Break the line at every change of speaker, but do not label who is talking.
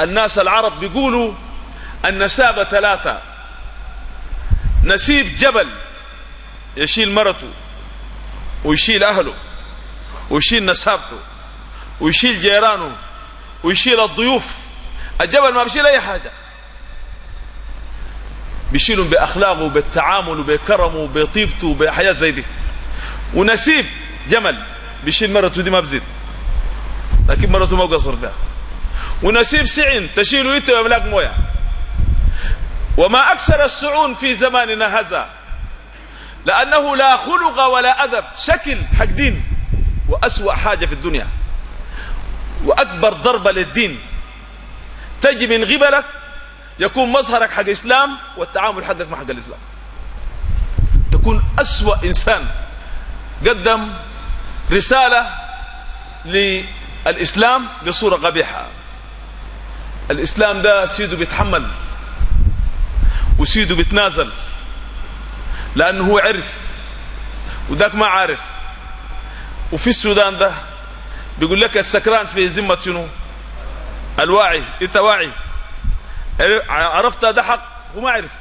الناس العرب بيقولوا النسابة ثلاثة نسيب جبل يشيل مرته ويشيل أهله ويشيل نسابته ويشيل جيرانه ويشيل الضيوف الجبل ما بيشيل أي حاجة بيشيلهم بأخلاقه وبالتعامل وبكرمه وبطيبته وبحياة زي دي ونسيب جمل بيشيل مرته دي ما بزيد لكن مرته ما قصر فيها ونسيب سعن تشيله انت ويملاك مويه وما أكثر السعون في زماننا هذا لأنه لا خلق ولا أدب شكل حق دين وأسوأ حاجة في الدنيا وأكبر ضربة للدين. تجي من قبلك يكون مظهرك حق إسلام والتعامل حقك مع حق الإسلام. تكون أسوأ إنسان قدم رسالة للإسلام بصورة قبيحة. الإسلام ده سيده بيتحمل وسيده بيتنازل لأنه هو عرف وذاك ما عارف. وفي السودان ده بيقول لك السكران في ذمة شنو؟ الواعي. إنت واعي. عرفت ده حق؟ وما عرف.